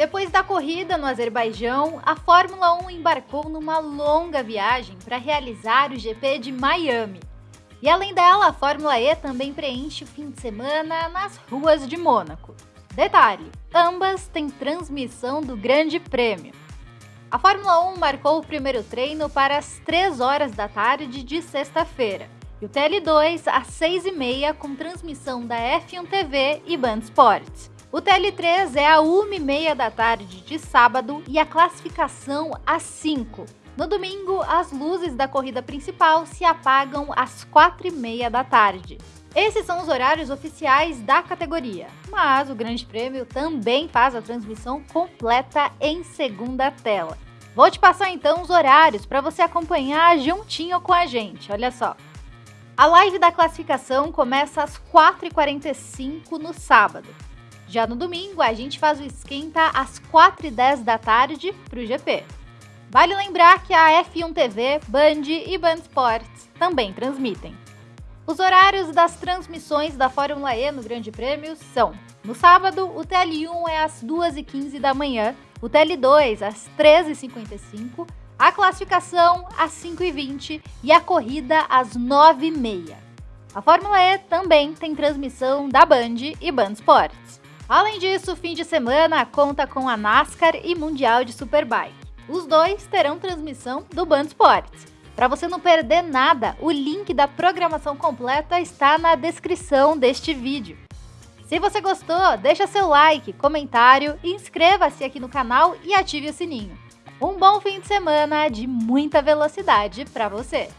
Depois da corrida no Azerbaijão, a Fórmula 1 embarcou numa longa viagem para realizar o GP de Miami. E além dela, a Fórmula E também preenche o fim de semana nas ruas de Mônaco. Detalhe: ambas têm transmissão do Grande Prêmio. A Fórmula 1 marcou o primeiro treino para as 3 horas da tarde de sexta-feira, e o TL2 às 6h30 com transmissão da F1 TV e Band Sports. O TL3 é a 1h30 da tarde de sábado e a classificação às 5. No domingo, as luzes da corrida principal se apagam às 4h30 da tarde. Esses são os horários oficiais da categoria, mas o Grande Prêmio também faz a transmissão completa em segunda tela. Vou te passar então os horários para você acompanhar juntinho com a gente, olha só. A live da classificação começa às 4h45 no sábado. Já no domingo, a gente faz o esquenta às 4h10 da tarde para o GP. Vale lembrar que a F1 TV, Band e Band Sports também transmitem. Os horários das transmissões da Fórmula E no Grande Prêmio são: no sábado, o TL1 é às 2h15 da manhã, o TL2 às 13h55, a classificação às 5h20 e a corrida às 9h30. A Fórmula E também tem transmissão da Band e Band Sports. Além disso, o fim de semana conta com a NASCAR e Mundial de Superbike. Os dois terão transmissão do Band Sports. Para você não perder nada, o link da programação completa está na descrição deste vídeo. Se você gostou, deixa seu like, comentário, inscreva-se aqui no canal e ative o sininho. Um bom fim de semana de muita velocidade para você!